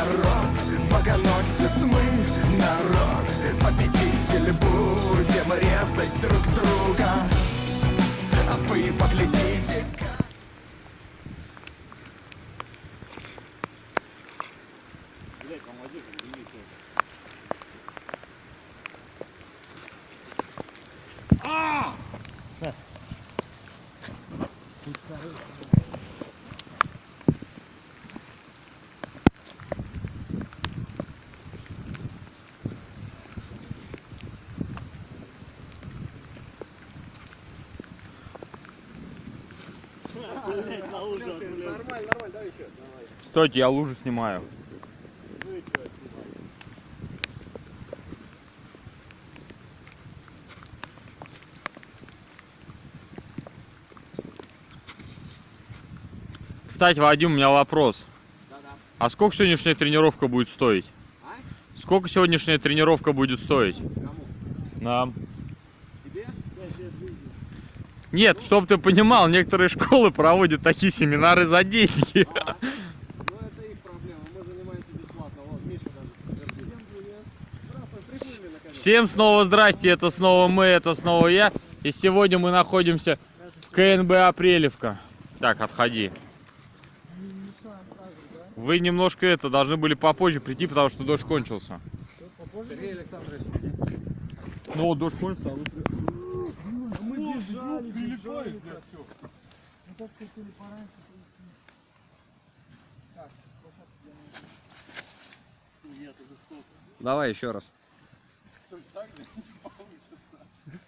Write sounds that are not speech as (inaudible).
народ Богоносец мы, народ. Победитель будем резать друг друга. А вы поглядите Блять, помоги, А! Тут, короче, Стойте, я лужу снимаю. Кстати, Вадим, у меня вопрос. А сколько сегодняшняя тренировка будет стоить? Сколько сегодняшняя тренировка будет стоить? Нам. Нет, чтоб ты понимал, некоторые школы проводят такие семинары за деньги. Ну это их проблема, мы занимаемся бесплатно. Вот, Миша даже подтвердил. Здравствуй, прибыли наконец. Всем снова здрасте, это снова мы, это снова я. И сегодня мы находимся в КНБ Апрелевка. Так, отходи. Вы немножко это должны были попозже прийти, потому что дождь кончился. Сергей Александрович. Ну вот дождь кончился, а вы Прибой, блядь, все. Мы так хотели пораньше прийти. Так, Нет, это что? Давай еще раз. Так (laughs) не получится.